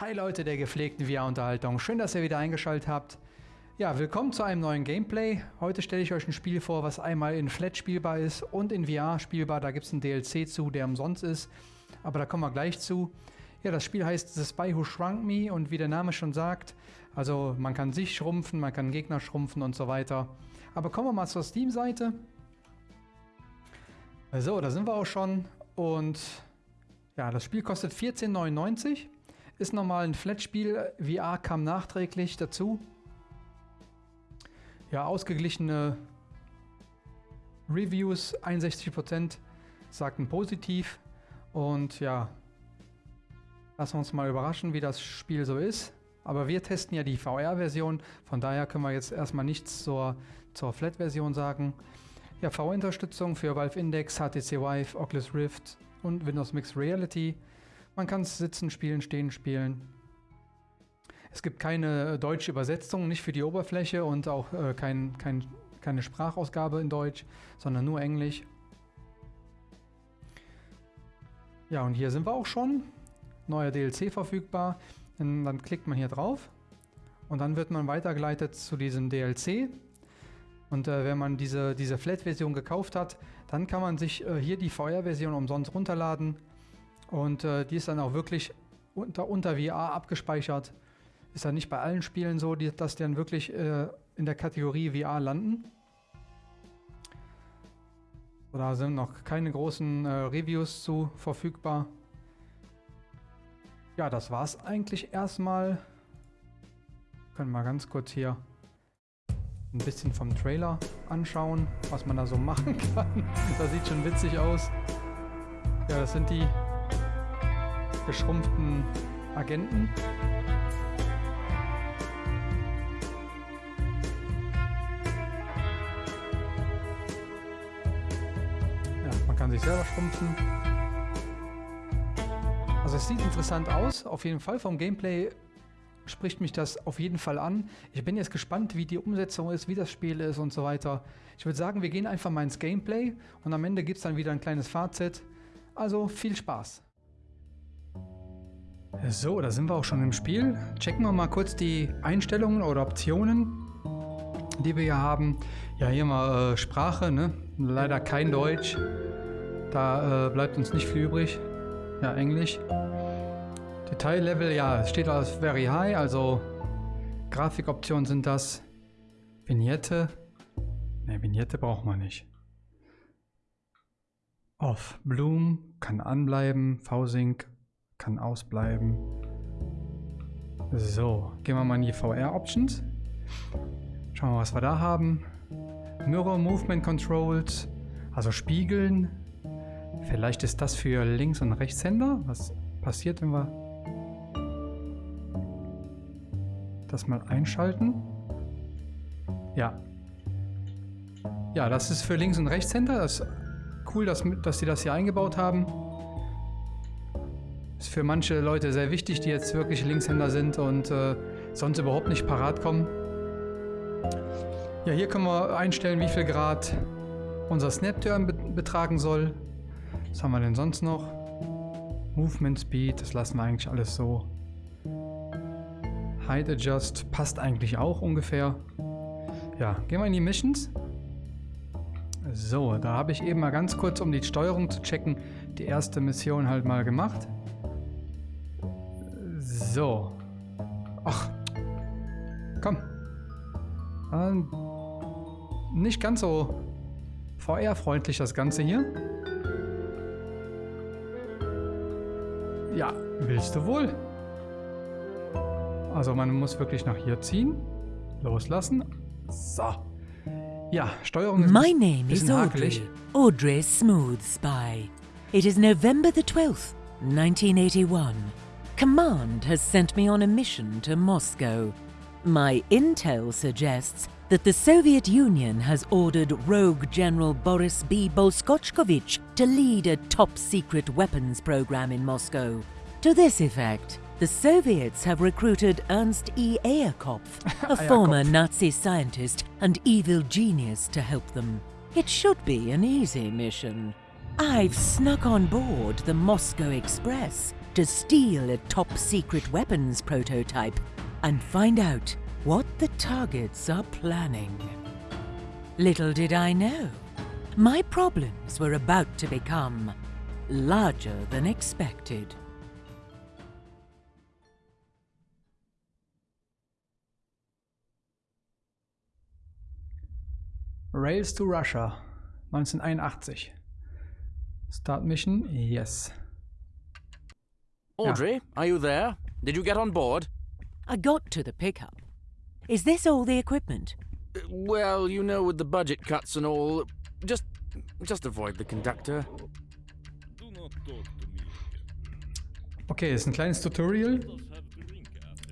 Hi Leute der gepflegten VR-Unterhaltung, schön, dass ihr wieder eingeschaltet habt. Ja, willkommen zu einem neuen Gameplay. Heute stelle ich euch ein Spiel vor, was einmal in Flat spielbar ist und in VR spielbar. Da gibt es einen DLC zu, der umsonst ist, aber da kommen wir gleich zu. Ja, das Spiel heißt The Spy Who Shrunk Me und wie der Name schon sagt, also man kann sich schrumpfen, man kann Gegner schrumpfen und so weiter. Aber kommen wir mal zur Steam-Seite. So, da sind wir auch schon und ja, das Spiel kostet 14,99 ist nochmal ein Flat-Spiel. VR kam nachträglich dazu. Ja, ausgeglichene Reviews, 61% sagten positiv. Und ja, lassen wir uns mal überraschen, wie das Spiel so ist. Aber wir testen ja die VR-Version, von daher können wir jetzt erstmal nichts zur, zur Flat-Version sagen. Ja, VR-Unterstützung für Valve Index, HTC Vive, Oculus Rift und Windows Mixed Reality. Man kann es sitzen spielen, stehen spielen. Es gibt keine deutsche Übersetzung, nicht für die Oberfläche und auch äh, kein, kein, keine Sprachausgabe in Deutsch, sondern nur Englisch. Ja, und hier sind wir auch schon. Neuer DLC verfügbar. Und dann klickt man hier drauf und dann wird man weitergeleitet zu diesem DLC. Und äh, wenn man diese, diese Flat-Version gekauft hat, dann kann man sich äh, hier die VR-Version umsonst runterladen und äh, die ist dann auch wirklich unter, unter VR abgespeichert. Ist dann nicht bei allen Spielen so, die, dass die dann wirklich äh, in der Kategorie VR landen. Da sind noch keine großen äh, Reviews zu verfügbar. Ja, das war es eigentlich erstmal. Können wir ganz kurz hier ein bisschen vom Trailer anschauen, was man da so machen kann. das sieht schon witzig aus. Ja, das sind die geschrumpften Agenten. Ja, man kann sich selber schrumpfen. Also es sieht interessant aus, auf jeden Fall. Vom Gameplay spricht mich das auf jeden Fall an. Ich bin jetzt gespannt, wie die Umsetzung ist, wie das Spiel ist und so weiter. Ich würde sagen, wir gehen einfach mal ins Gameplay und am Ende gibt es dann wieder ein kleines Fazit. Also viel Spaß! So, da sind wir auch schon im Spiel. Checken wir mal kurz die Einstellungen oder Optionen, die wir hier haben. Ja, hier mal äh, Sprache, ne? Leider kein Deutsch. Da äh, bleibt uns nicht viel übrig. Ja, Englisch. Detaillevel, ja, steht als very high, also Grafikoptionen sind das. Vignette. Ne, Vignette braucht man nicht. Off. Bloom kann anbleiben. V-Sync kann ausbleiben. So, gehen wir mal in die VR-Options. Schauen wir mal, was wir da haben. Mirror Movement Controls, also Spiegeln. Vielleicht ist das für Links- und Rechtshänder. Was passiert, wenn wir das mal einschalten? Ja. Ja, das ist für Links- und Rechtshänder. Das ist cool, dass, dass sie das hier eingebaut haben. Ist für manche Leute sehr wichtig, die jetzt wirklich Linkshänder sind und äh, sonst überhaupt nicht parat kommen. Ja, hier können wir einstellen, wie viel Grad unser Snap-Turn be betragen soll. Was haben wir denn sonst noch? Movement Speed, das lassen wir eigentlich alles so. Height Adjust passt eigentlich auch ungefähr. Ja, gehen wir in die Missions. So, da habe ich eben mal ganz kurz, um die Steuerung zu checken, die erste Mission halt mal gemacht. So. Ach. Komm. Ähm, nicht ganz so VR-freundlich das Ganze hier. Ja, willst du wohl? Also man muss wirklich nach hier ziehen. Loslassen. So. Ja, Steuerung ist My name is. Audrey. Audrey Smooth Spy. It is November the 12th, 1981. Command has sent me on a mission to Moscow. My intel suggests that the Soviet Union has ordered rogue General Boris B. Bolskochkovich to lead a top secret weapons program in Moscow. To this effect, the Soviets have recruited Ernst E. Eyerkopf, a former Nazi scientist and evil genius, to help them. It should be an easy mission. I've snuck on board the Moscow Express to steal a top secret weapons prototype and find out what the targets are planning. Little did I know, my problems were about to become larger than expected. Rails to Russia, 1981. Start mission, yes. Audrey, are you there? Did you get on board? I got to the pickup. Is this all the equipment? Uh, Well, you know, with the budget cuts and all, just just avoid the conductor. Okay, ist ein kleines Tutorial.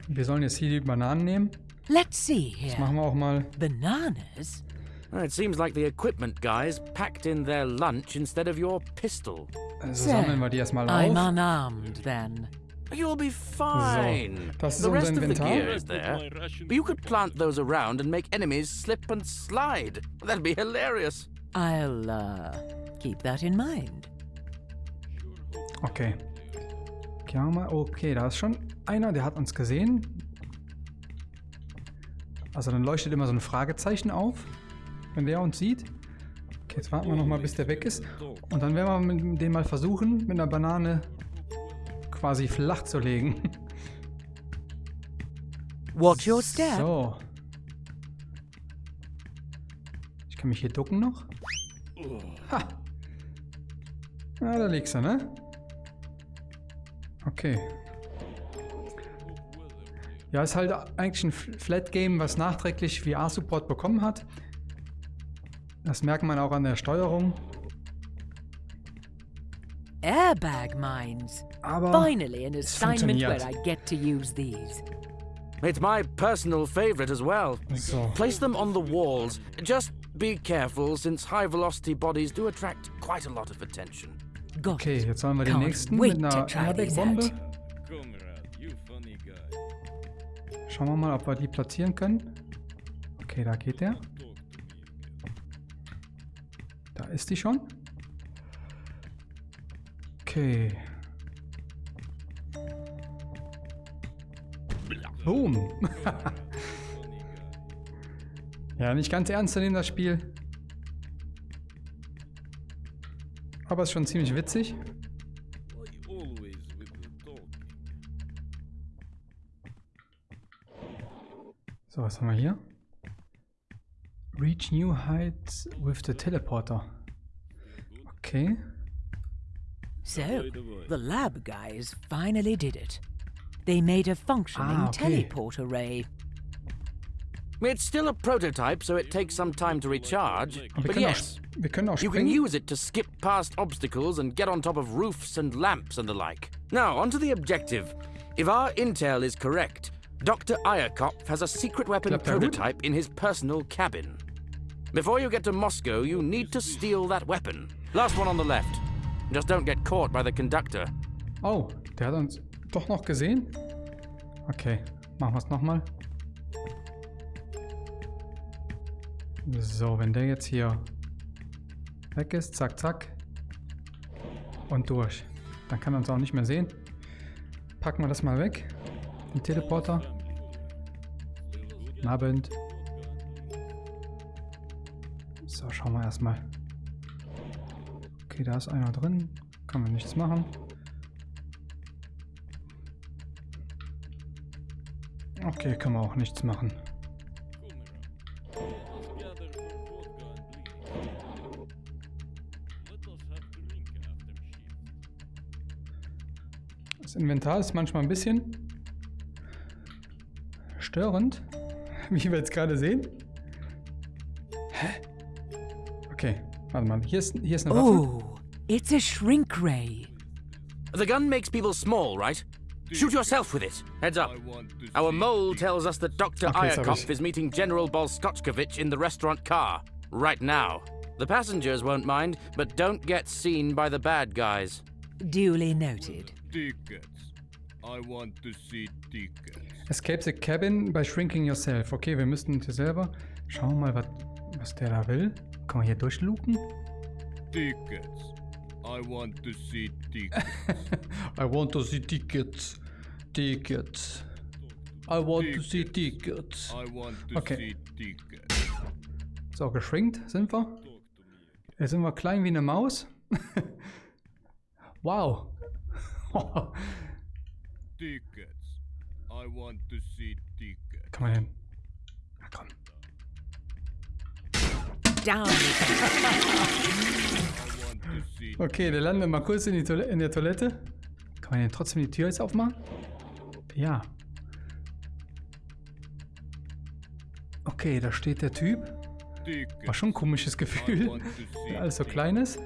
Wir sollen jetzt hier die Bananen nehmen. Let's see Das here. machen wir auch mal. Bananas? It seems like the equipment guys packed in their lunch instead of your pistol. Also sammeln wir die erstmal I'm auf. unarmed then. You'll be fine. das ist the unser rest of the Inventar. gear is there. But you could plant those around and make enemies slip and slide. That'd be hilarious. I'll, uh, keep that in mind. Okay. Okay, da ist schon einer, der hat uns gesehen. Also dann leuchtet immer so ein Fragezeichen auf, wenn der uns sieht. Okay, jetzt warten wir nochmal, bis der weg ist. Und dann werden wir mit dem mal versuchen, mit einer Banane quasi flach zu legen. Watch your step. So. Ich kann mich hier ducken noch. Ha! Ja, da liegst du, ne? Okay. Ja, ist halt eigentlich ein Flat-Game, was nachträglich VR-Support bekommen hat. Das merkt man auch an der Steuerung. Airbag mines. Aber Finally, an assignment where funktioniert. I get to use these. It's my personal favorite as well. so. Place them on the walls. Just be careful, since high velocity bodies do attract quite a lot of attention. Okay, it. jetzt sollen wir den nächsten wait mit einer Airbag-Bombe. Schauen wir mal, ob wir die platzieren können. Okay, da geht der. Talk to me again. Da ist die schon. Okay. Boom. ja, nicht ganz ernst nehmen, das Spiel. Aber ist schon ziemlich witzig. So, was haben wir hier? Reach new heights with the teleporter. Okay. So, the lab guys finally did it. They made a functioning Ah, okay. teleport array. It's still a prototype, so it takes some time to recharge. But yes, auch, wir können you can use it to skip past obstacles and get on top of roofs and lamps and the like. Now, onto the objective. If our intel is correct, Dr. Ayakop has a secret weapon Klappt der Hut? prototype in his personal cabin. Before you get to Moscow, you need to steal that weapon. Last one on the left. Just don't get caught by the conductor. Oh, der hat uns doch noch gesehen? Okay, machen wir es nochmal. So, wenn der jetzt hier weg ist, zack, zack. Und durch. Dann kann er uns auch nicht mehr sehen. Packen wir das mal weg. Den Teleporter. Guten Abend. So, schauen wir erstmal. Okay, da ist einer drin. Kann man nichts machen. Okay, kann man auch nichts machen. Das Inventar ist manchmal ein bisschen störend, wie wir jetzt gerade sehen. Warte mal. Hier ist, hier ist eine Waffe. Oh, it's a shrink ray. The gun makes people small, right? Shoot yourself with it. Heads up. I want to Our mole tells us that Dr. Okay, sorry. Is meeting General Bolskotchkovich in the restaurant car. Right now. The passengers won't mind, but don't get seen by the bad guys. Duly noted. tickets. I want to see tickets. Escape the cabin by shrinking yourself. Okay, wir müssten hier selber. Schauen wir mal, was, was der da will. Kann man hier durchluken? Tickets. I want to see tickets. I want to see tickets. Tickets. I want to see tickets. I want to Okay. see tickets. So, geschrinkt sind wir. Jetzt sind wir klein wie eine Maus. wow. Tickets. I want to see tickets. Kann man hin. Na komm. Down Okay, der landet mal kurz in, Toilette, in der Toilette. Kann man denn trotzdem die Tür jetzt aufmachen? Ja. Okay, da steht der Typ. War schon ein komisches Gefühl, wenn alles so klein ist.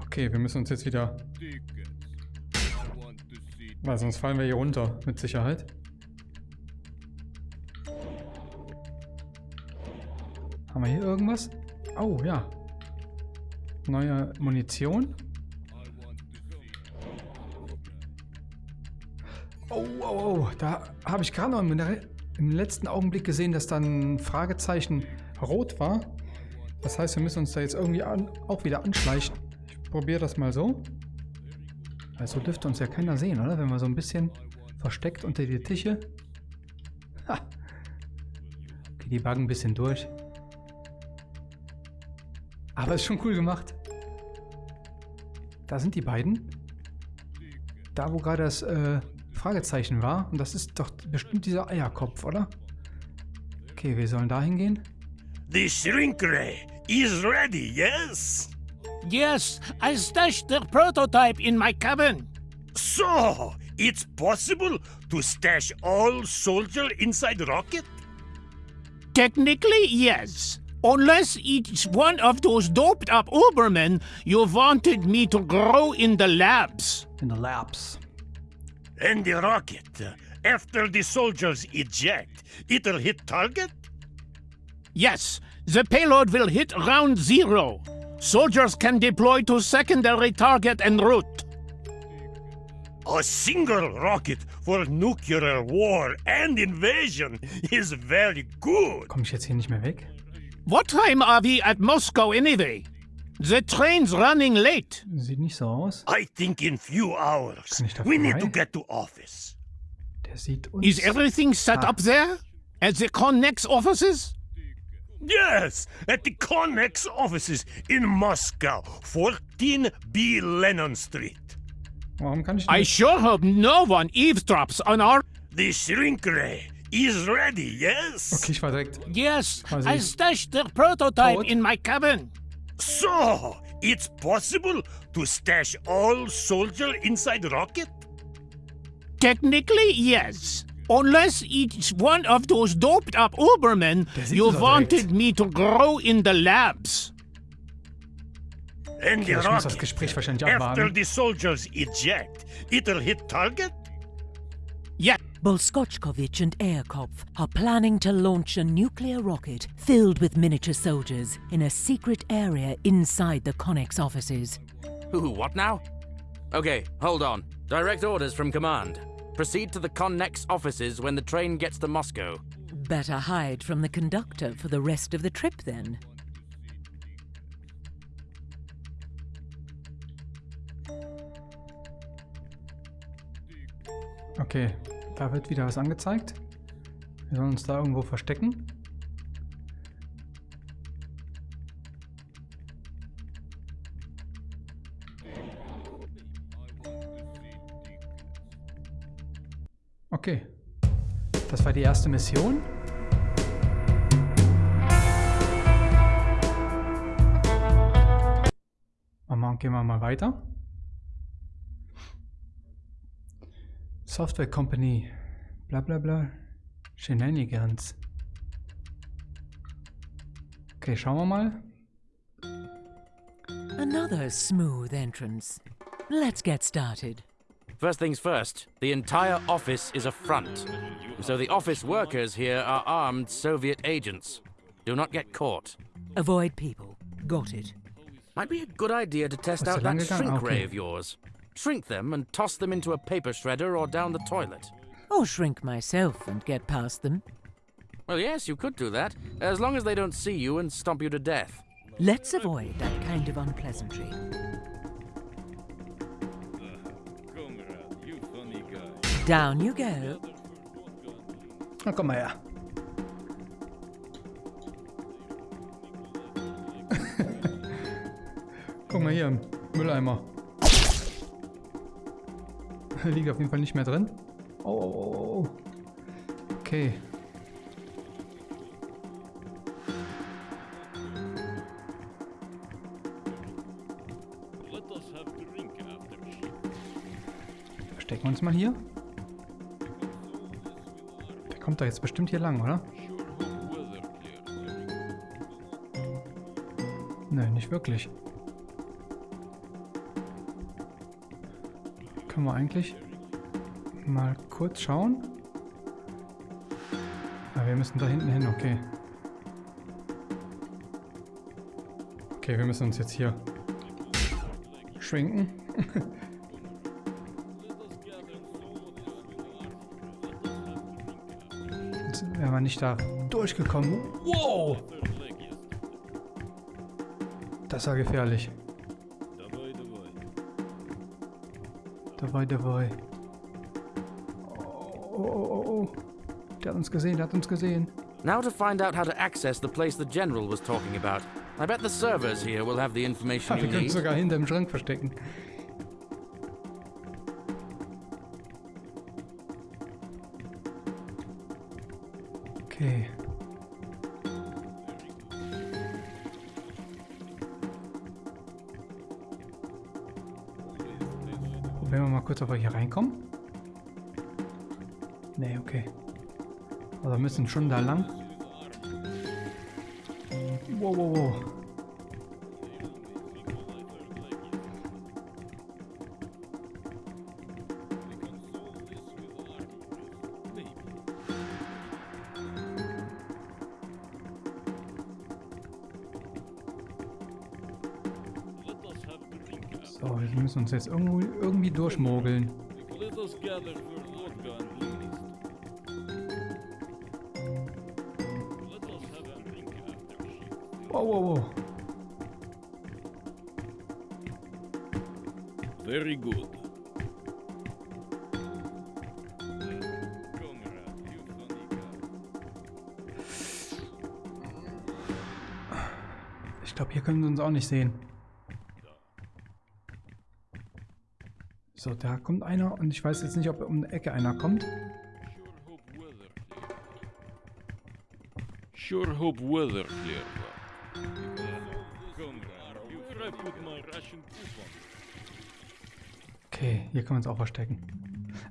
Okay, wir müssen uns jetzt wieder... Weil sonst fallen wir hier runter, mit Sicherheit. Haben wir hier irgendwas? Oh, ja. Neue Munition. Oh, oh, oh. Da habe ich gerade noch im, im letzten Augenblick gesehen, dass dann ein Fragezeichen rot war. Das heißt, wir müssen uns da jetzt irgendwie an, auch wieder anschleichen. Ich probiere das mal so. Also dürfte uns ja keiner sehen, oder? Wenn wir so ein bisschen versteckt unter die Tische. Ha. Okay, die buggen ein bisschen durch. Aber ist schon cool gemacht. Da sind die beiden. Da, wo gerade das äh, Fragezeichen war. Und das ist doch bestimmt dieser Eierkopf, oder? Okay, wir sollen da hingehen. The shrink ray is ready, yes? Yes, I stashed the prototype in my cabin. So, it's possible to stash all soldier inside rocket? Technically, yes. Unless it's one of those doped up Ubermen you wanted me to grow in the labs. In the labs. And the rocket, after the soldiers eject, it'll hit target? Yes, the payload will hit round zero. Soldiers can deploy to secondary target en route. A single rocket for nuclear war and invasion is very good. Komme ich jetzt hier nicht mehr weg? What time are we at Moscow anyway? The train's running late. Sieht nicht so aus. I think in few hours Kann ich da we need to get to office. Der sieht uns... Is everything set Ah. up there? At the Connex offices? Yes, at the Connex offices in Moscow, 14B Lennon Street. Warum kann ich nicht? I sure hope no one eavesdrops on our. The shrink ray is ready, yes? Okay, ich war direkt... Yes, Was I ist- stashed the prototype Code? in my cabin. So, it's possible to stash all soldier inside rocket? Technically, yes. Unless it's one of those doped up Ubermen you wanted direkt. me to grow in the labs. And Okay, the ich das rocket, Gespräch wahrscheinlich after the soldiers eject, it'll hit target? Yeah, Bolskochkovich and Airkopf are planning to launch a nuclear rocket filled with miniature soldiers in a secret area inside the Connex offices. Ooh, what now? Okay, hold on. Direct orders from command. Proceed to the Connex offices when the train gets to Moscow. Better hide from the conductor for the rest of the trip then. Okay, da wird wieder was angezeigt. Wir sollen uns da irgendwo verstecken. Okay, das war die erste Mission. Mal gehen wir mal weiter. Software Company, blah blah blah, Shenanigans. Okay, schauen wir mal. Another smooth entrance. Let's get started. First things first, the entire office is a front. So the office workers here are armed Soviet agents. Do not get caught. Avoid people. Got it. Might be a good idea to test Was out that shrink ah, ray Okay. of yours. Shrink them and toss them into a paper shredder or down the toilet. Or shrink myself and get past them. Well, yes, you could do that, as long as they don't see you and stomp you to death. Let's avoid that kind of unpleasantry. Comrade, you funny guy. Down you go. Other for vodka and Na komm her. Guck mal hier, Mülleimer. Liegt auf jeden Fall nicht mehr drin. Oh, oh, oh. Okay. Verstecken wir uns mal hier. Der kommt da jetzt bestimmt hier lang, oder? Nein, nicht wirklich. Können wir eigentlich mal kurz schauen? Ah, wir müssen da hinten hin, okay. Okay, wir müssen uns jetzt hier schwenken. Jetzt wären wir nicht da durchgekommen. Wow! Das war gefährlich. Oh, oh, oh, oh. Der hat uns gesehen, der hat uns gesehen. Now to find out how to access the place the General was talking about. I bet the servers here will have the information you wir können need. sogar Schrank verstecken. Probieren wir mal kurz, wir hier reinkommen. Nee, okay. Wir müssen schon da lang. Wow, wow, wow. Have a drink after shit. Wow, wow, wow. Very good. Ich glaube, hier können sie uns auch nicht sehen. So, da kommt einer und ich weiß jetzt nicht, ob um die Ecke einer kommt. Sure hope weather clear. Okay, hier können wir uns auch verstecken.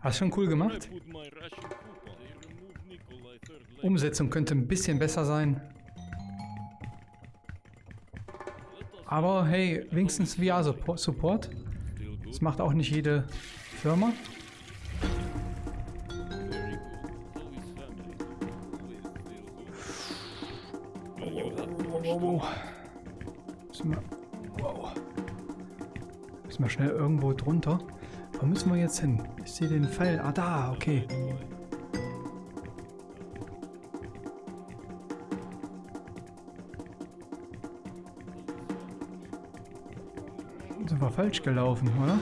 Hast schon cool gemacht. Umsetzung könnte ein bisschen besser sein. Aber hey, wenigstens VR-Support. Das macht auch nicht jede Firma. Müssen wir, wow. Müssen wir schnell irgendwo drunter. Wo müssen wir jetzt hin? Ich sehe den Pfeil. Ah, da, okay. Falsch gelaufen, oder?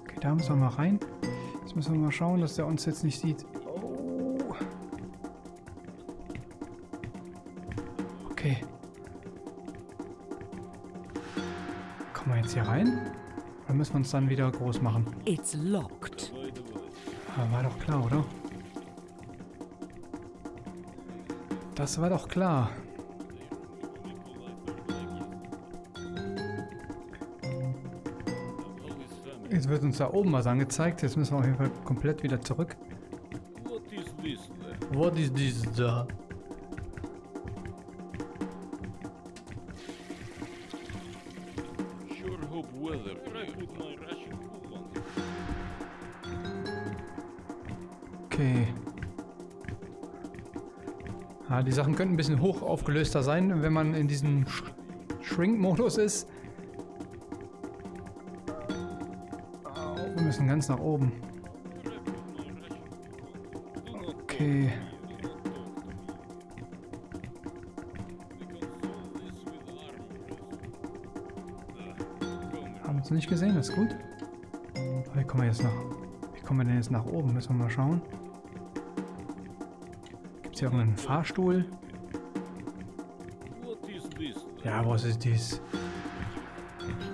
Okay, da müssen wir mal rein. Jetzt müssen wir mal schauen, dass der uns jetzt nicht sieht. Müssen wir uns dann wieder groß machen? It's locked. War doch klar, oder? Das war doch klar. Jetzt wird uns da oben was angezeigt. Jetzt müssen wir auf jeden Fall komplett wieder zurück. What is this? What is this da? Die Sachen könnten ein bisschen hoch aufgelöster sein, wenn man in diesen Sch Shrink-Modus ist. Wir müssen ganz nach oben. Okay. Haben uns nicht gesehen, das ist gut. Wie kommen wir jetzt nach? Wie kommen wir denn jetzt nach oben? Müssen wir mal schauen. Hier Fahrstuhl? Ja, was ist dies?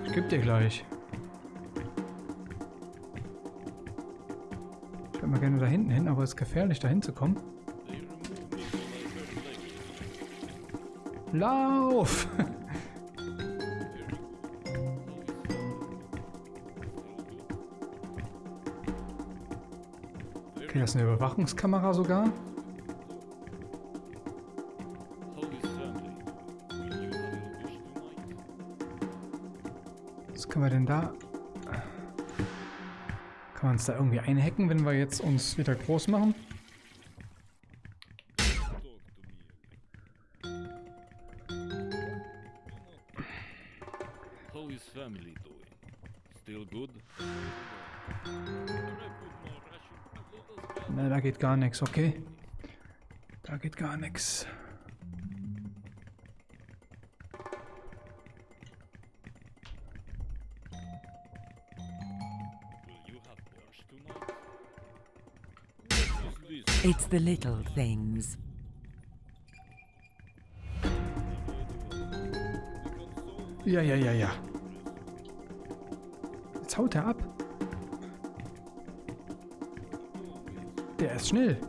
Ich geb dir gleich. Ich würde mal gerne da hinten hin, aber es ist gefährlich, da hinzukommen. Lauf! Okay, das ist eine Überwachungskamera sogar. Können wir denn da? Kann man uns da irgendwie einhacken, wenn wir jetzt uns wieder groß machen? Ne, da geht gar nichts, okay. Da geht gar nichts. It's the little things. Ja, ja, ja, ja. Jetzt haut er ab. Der ist schnell.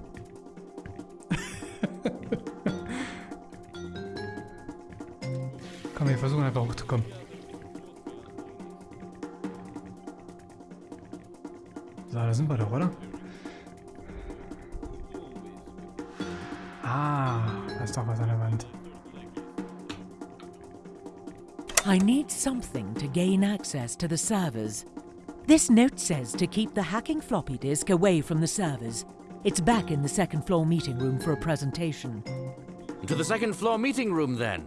Komm, wir versuchen einfach hochzukommen. So, da sind wir doch, oder? I need something to gain access to the servers. This note says to keep the hacking floppy disk away from the servers. It's back in the second floor meeting room for a presentation. To the second floor meeting room then.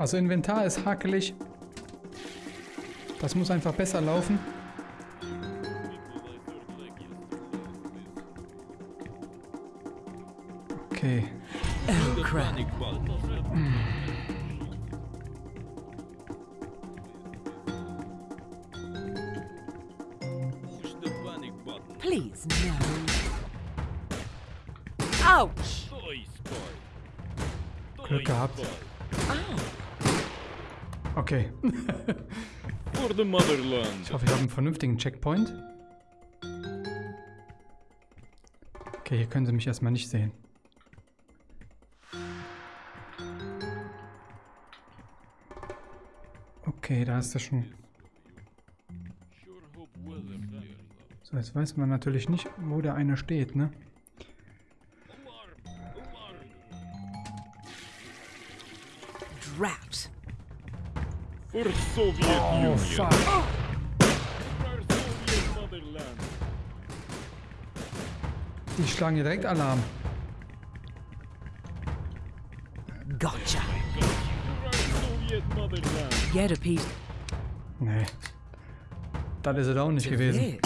Also Inventar ist hakelig. Das muss einfach besser laufen. Okay. Crap. Please, no. Ouch! Glück gehabt. Okay. For the motherland. Ich hoffe, ich habe einen vernünftigen Checkpoint. Okay, hier können sie mich erstmal nicht sehen. Okay, da ist er schon. So, jetzt weiß man natürlich nicht, wo der eine steht, ne? Soviet Oh, Union. fuck. Die schlagen direkt Alarm. Get a piece Nee. Das ist es auch nicht gewesen.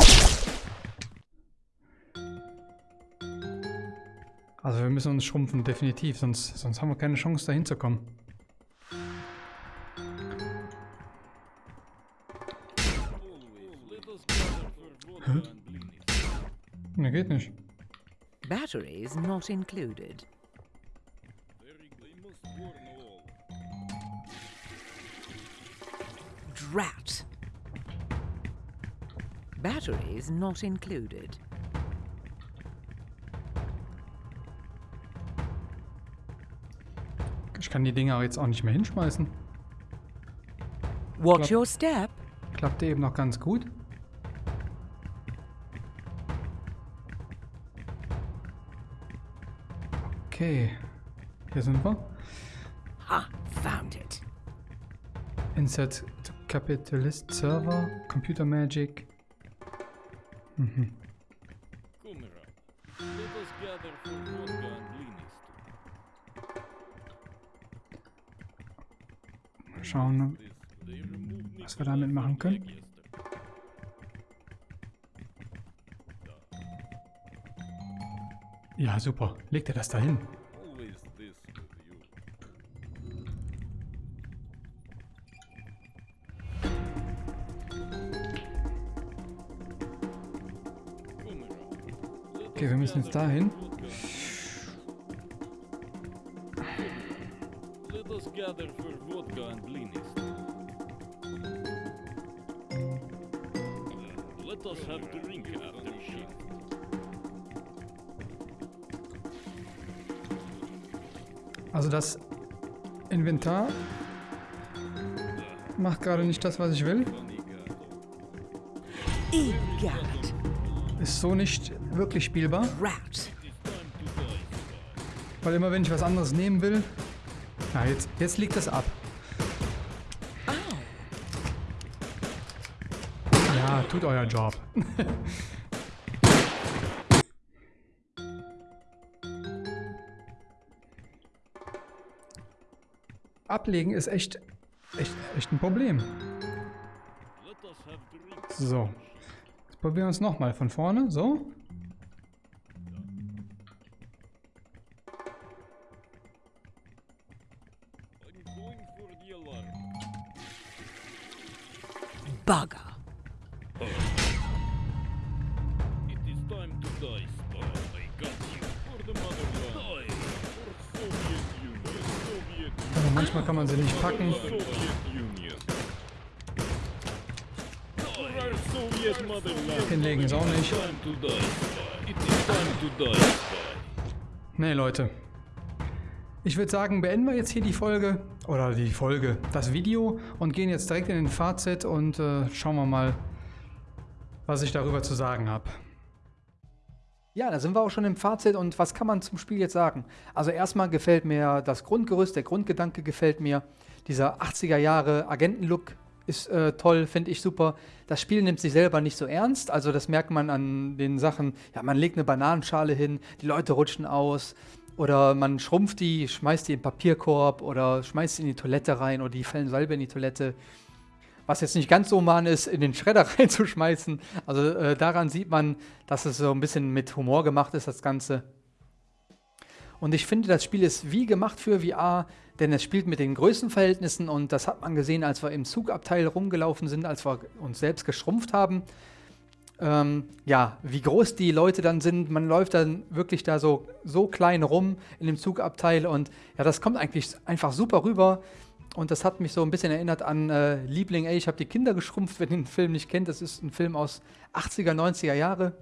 Also wir müssen uns schrumpfen, definitiv, sonst, sonst haben wir keine Chance, da hinzukommen. Let us gather for vodka and blinis. Ne, geht nicht. Batteries not included. Drat. Batteries not included. Ich kann die Dinger jetzt auch nicht mehr hinschmeißen. Watch Clap. your step. Klappte eben noch ganz gut. Okay. Hier sind wir. Ha, found it. Insert to Capitalist Server, Computer Magic. Mhm. Mal schauen, was wir damit machen können. Ja, super. Legt er das dahin? Drink after shift. Also das Inventar macht gerade nicht das, was ich will. Ist so nicht wirklich spielbar. Weil immer wenn ich was anderes nehmen will... Na, jetzt, jetzt liegt das ab. Ja, tut euer Job. Ablegen ist echt, echt, echt ein Problem. So. Jetzt probieren wir es nochmal von vorne. So. Soviet Also manchmal kann man sie nicht packen. Hinlegen ist auch nicht. Nee, Leute. Ich würde sagen, beenden wir jetzt hier die Folge. Oder die Folge, das Video. Und gehen jetzt direkt in den Fazit und äh, schauen wir mal, was ich darüber zu sagen habe. Ja, da sind wir auch schon im Fazit und was kann man zum Spiel jetzt sagen? Also erstmal gefällt mir das Grundgerüst, der Grundgedanke gefällt mir. Dieser 80er Jahre Agentenlook ist äh, toll, finde ich super. Das Spiel nimmt sich selber nicht so ernst, also das merkt man an den Sachen, ja, man legt eine Bananenschale hin, die Leute rutschen aus oder man schrumpft die, schmeißt die in den Papierkorb oder schmeißt sie in die Toilette rein oder die fallen selber in die Toilette was jetzt nicht ganz so human ist, in den Schredder reinzuschmeißen. Also äh, daran sieht man, dass es so ein bisschen mit Humor gemacht ist, das Ganze. Und ich finde, das Spiel ist wie gemacht für VR, denn es spielt mit den Größenverhältnissen und das hat man gesehen, als wir im Zugabteil rumgelaufen sind, als wir uns selbst geschrumpft haben. Ähm, ja, wie groß die Leute dann sind, man läuft dann wirklich da so, so klein rum in dem Zugabteil und ja, das kommt eigentlich einfach super rüber. Und das hat mich so ein bisschen erinnert an äh, Liebling, ey, ich habe die Kinder geschrumpft, wenn ihr den Film nicht kennt. Das ist ein Film aus 80er, 90er Jahre.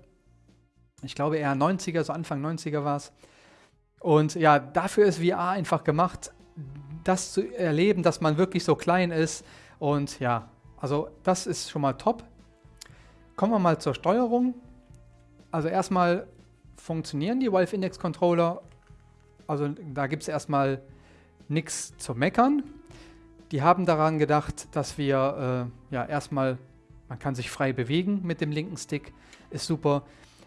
Ich glaube eher 90er, so Anfang 90er war es. Und ja, dafür ist VR einfach gemacht, das zu erleben, dass man wirklich so klein ist. Und ja, also das ist schon mal top. Kommen wir mal zur Steuerung. Also erstmal funktionieren die Valve Index Controller. Also da gibt es erstmal nichts zu meckern. Die haben daran gedacht, dass wir äh, ja erstmal, man kann sich frei bewegen mit dem linken Stick, ist super.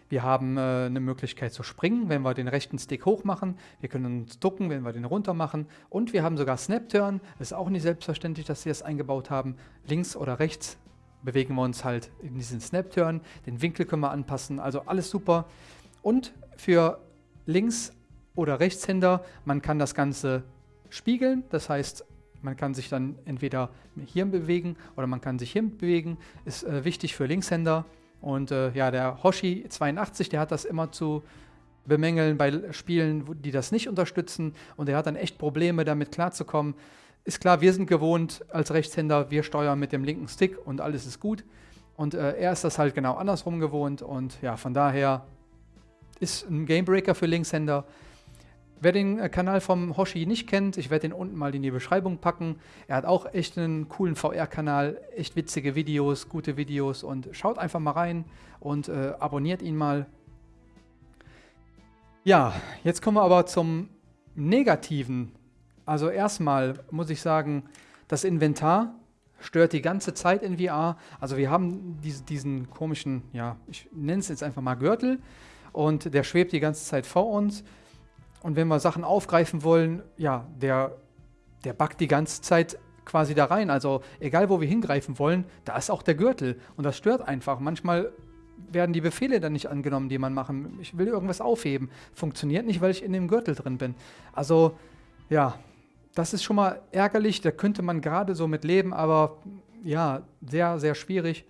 Wir haben äh, eine Möglichkeit zu springen, wenn wir den rechten Stick hoch machen. Wir können uns ducken, wenn wir den runter machen. Und wir haben sogar Snap Turn. Ist auch nicht selbstverständlich, dass sie das eingebaut haben. Links oder rechts bewegen wir uns halt in diesen Snap Turn. Den Winkel können wir anpassen. Also alles super. Und für Links- oder Rechtshänder, man kann das Ganze spiegeln. Das heißt, man kann sich dann entweder hier bewegen oder man kann sich hier bewegen. Ist äh, wichtig für Linkshänder. Und äh, ja, der Hoshi 82, der hat das immer zu bemängeln bei Spielen, die das nicht unterstützen. Und er hat dann echt Probleme, damit klarzukommen. Ist klar, wir sind gewohnt als Rechtshänder, wir steuern mit dem linken Stick und alles ist gut. Und äh, er ist das halt genau andersrum gewohnt. Und ja, von daher ist ein Gamebreaker für Linkshänder. Wer den äh, Kanal vom Hoshi nicht kennt, ich werde den unten mal in die Beschreibung packen. Er hat auch echt einen coolen VR-Kanal, echt witzige Videos, gute Videos und schaut einfach mal rein und äh, abonniert ihn mal. Ja, jetzt kommen wir aber zum Negativen. Also erstmal muss ich sagen, das Inventar stört die ganze Zeit in VR. Also wir haben diese, diesen komischen, ja, ich nenne es jetzt einfach mal Gürtel und der schwebt die ganze Zeit vor uns. Und wenn wir Sachen aufgreifen wollen, ja, der, der backt die ganze Zeit quasi da rein. Also egal, wo wir hingreifen wollen, da ist auch der Gürtel. Und das stört einfach. Manchmal werden die Befehle dann nicht angenommen, die man machen. Ich will irgendwas aufheben. Funktioniert nicht, weil ich in dem Gürtel drin bin. Also, ja, das ist schon mal ärgerlich. Da könnte man gerade so mit leben, aber ja, sehr, sehr schwierig.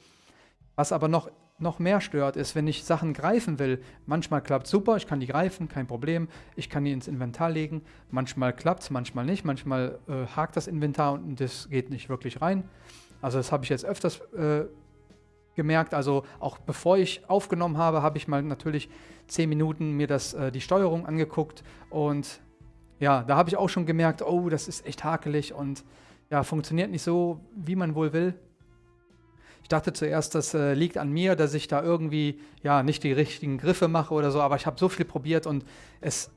Was aber noch, noch mehr stört, ist, wenn ich Sachen greifen will. Manchmal klappt es super, ich kann die greifen, kein Problem. Ich kann die ins Inventar legen. Manchmal klappt es, manchmal nicht. Manchmal äh, hakt das Inventar und das geht nicht wirklich rein. Also das habe ich jetzt öfters äh, gemerkt. Also auch bevor ich aufgenommen habe, habe ich mal natürlich 10 Minuten mir das, äh, die Steuerung angeguckt und ja, da habe ich auch schon gemerkt, oh, das ist echt hakelig und ja, funktioniert nicht so, wie man wohl will. Ich dachte zuerst, das äh, liegt an mir, dass ich da irgendwie ja nicht die richtigen Griffe mache oder so, aber ich habe so viel probiert und es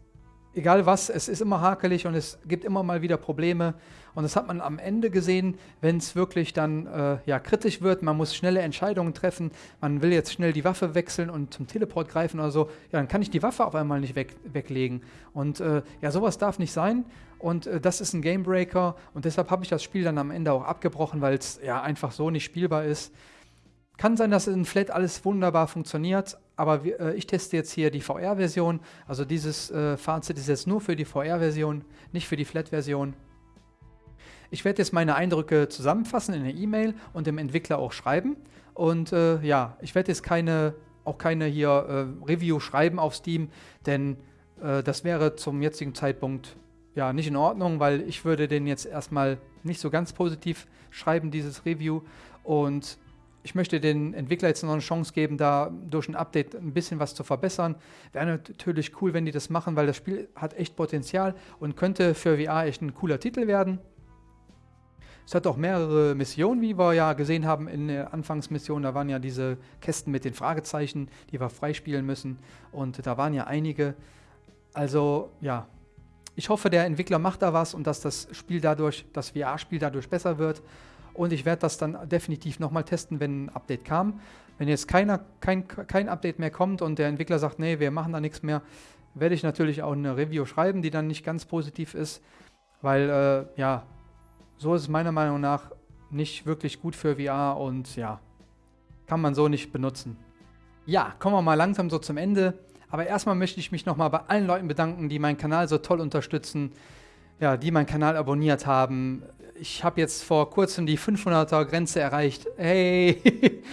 egal was, es ist immer hakelig und es gibt immer mal wieder Probleme. Und das hat man am Ende gesehen, wenn es wirklich dann äh, ja, kritisch wird. Man muss schnelle Entscheidungen treffen. Man will jetzt schnell die Waffe wechseln und zum Teleport greifen oder so. Ja, dann kann ich die Waffe auf einmal nicht weg, weglegen. Und äh, ja, sowas darf nicht sein. Und äh, das ist ein Gamebreaker. Und deshalb habe ich das Spiel dann am Ende auch abgebrochen, weil es ja einfach so nicht spielbar ist. Kann sein, dass in Flat alles wunderbar funktioniert, aber wir, äh, ich teste jetzt hier die VR-Version. Also dieses äh, Fazit ist jetzt nur für die VR-Version, nicht für die Flat-Version. Ich werde jetzt meine Eindrücke zusammenfassen in der E-Mail und dem Entwickler auch schreiben. Und äh, ja, ich werde jetzt keine, auch keine hier äh, Review schreiben auf Steam, denn äh, das wäre zum jetzigen Zeitpunkt ja nicht in Ordnung, weil ich würde den jetzt erstmal nicht so ganz positiv schreiben, dieses Review. Und ich möchte den Entwickler jetzt noch eine Chance geben, da durch ein Update ein bisschen was zu verbessern. Wäre natürlich cool, wenn die das machen, weil das Spiel hat echt Potenzial und könnte für VR echt ein cooler Titel werden. Es hat auch mehrere Missionen, wie wir ja gesehen haben in der Anfangsmission. Da waren ja diese Kästen mit den Fragezeichen, die wir freispielen müssen. Und da waren ja einige. Also ja, ich hoffe, der Entwickler macht da was und dass das Spiel dadurch, das VR-Spiel dadurch besser wird. Und ich werde das dann definitiv nochmal testen, wenn ein Update kam. Wenn jetzt keiner, kein, kein Update mehr kommt und der Entwickler sagt, nee, wir machen da nichts mehr, werde ich natürlich auch eine Review schreiben, die dann nicht ganz positiv ist. Weil, äh, ja, so ist es meiner Meinung nach nicht wirklich gut für VR und ja, kann man so nicht benutzen. Ja, kommen wir mal langsam so zum Ende. Aber erstmal möchte ich mich nochmal bei allen Leuten bedanken, die meinen Kanal so toll unterstützen, ja, die meinen Kanal abonniert haben, ich habe jetzt vor kurzem die 500er Grenze erreicht. Hey,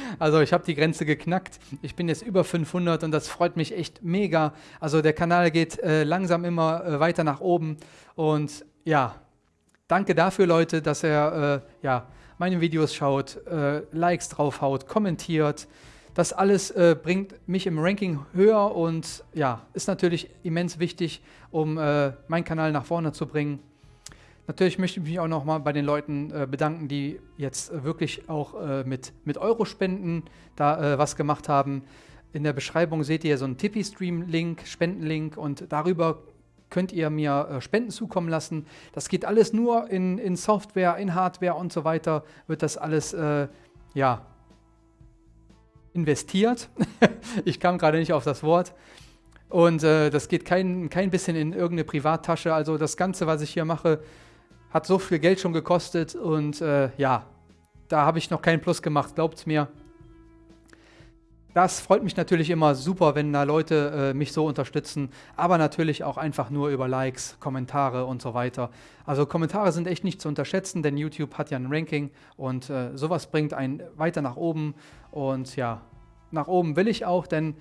also ich habe die Grenze geknackt. Ich bin jetzt über 500 und das freut mich echt mega. Also der Kanal geht äh, langsam immer äh, weiter nach oben und ja, danke dafür, Leute, dass er äh, ja meine Videos schaut, äh, Likes draufhaut, kommentiert. Das alles äh, bringt mich im Ranking höher und ja, ist natürlich immens wichtig, um äh, meinen Kanal nach vorne zu bringen. Natürlich möchte ich mich auch nochmal bei den Leuten äh, bedanken, die jetzt äh, wirklich auch äh, mit, mit Euro-Spenden da äh, was gemacht haben. In der Beschreibung seht ihr so einen Tippy-Stream-Link, Spendenlink und darüber könnt ihr mir äh, Spenden zukommen lassen. Das geht alles nur in, in Software, in Hardware und so weiter, wird das alles, äh, ja, investiert. ich kam gerade nicht auf das Wort. Und das geht kein, kein bisschen in irgendeine Privattasche. Also das Ganze, was ich hier mache, hat so viel Geld schon gekostet und äh, ja, da habe ich noch keinen Plus gemacht, glaubt mir. Das freut mich natürlich immer super, wenn da Leute äh, mich so unterstützen, aber natürlich auch einfach nur über Likes, Kommentare und so weiter. Also Kommentare sind echt nicht zu unterschätzen, denn YouTube hat ja ein Ranking und äh, sowas bringt einen weiter nach oben und ja, nach oben will ich auch, denn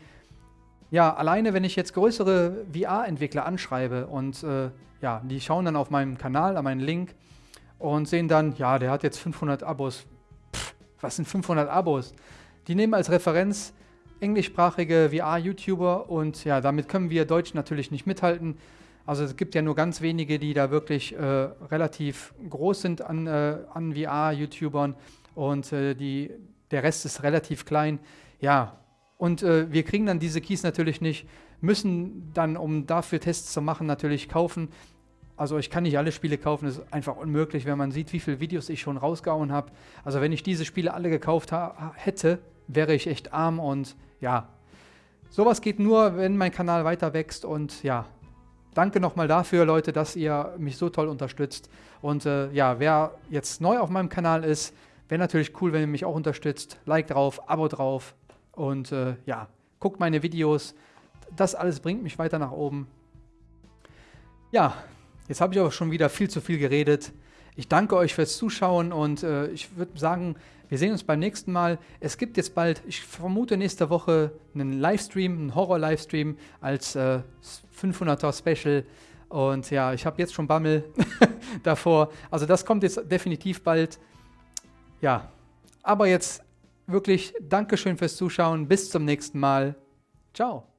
ja, alleine wenn ich jetzt größere VR-Entwickler anschreibe und äh, ja, die schauen dann auf meinem Kanal, an meinen Link und sehen dann, ja, der hat jetzt 500 Abos. Pff, was sind 500 Abos? Die nehmen als Referenz englischsprachige VR-YouTuber und ja, damit können wir Deutsch natürlich nicht mithalten. Also es gibt ja nur ganz wenige, die da wirklich äh, relativ groß sind an, äh, an VR-YouTubern und äh, die, der Rest ist relativ klein. Ja, und äh, wir kriegen dann diese Keys natürlich nicht müssen dann, um dafür Tests zu machen, natürlich kaufen. Also ich kann nicht alle Spiele kaufen, das ist einfach unmöglich, wenn man sieht, wie viele Videos ich schon rausgehauen habe. Also wenn ich diese Spiele alle gekauft hätte, wäre ich echt arm und ja, sowas geht nur, wenn mein Kanal weiter wächst und ja, danke nochmal dafür, Leute, dass ihr mich so toll unterstützt. Und äh, ja, wer jetzt neu auf meinem Kanal ist, wäre natürlich cool, wenn ihr mich auch unterstützt. Like drauf, Abo drauf und äh, ja, guckt meine Videos. Das alles bringt mich weiter nach oben. Ja, jetzt habe ich aber schon wieder viel zu viel geredet. Ich danke euch fürs Zuschauen und äh, ich würde sagen, wir sehen uns beim nächsten Mal. Es gibt jetzt bald, ich vermute nächste Woche, einen Livestream, einen Horror-Livestream als äh, 500er Special. Und ja, ich habe jetzt schon Bammel davor. Also das kommt jetzt definitiv bald. Ja, aber jetzt wirklich Dankeschön fürs Zuschauen. Bis zum nächsten Mal. Ciao.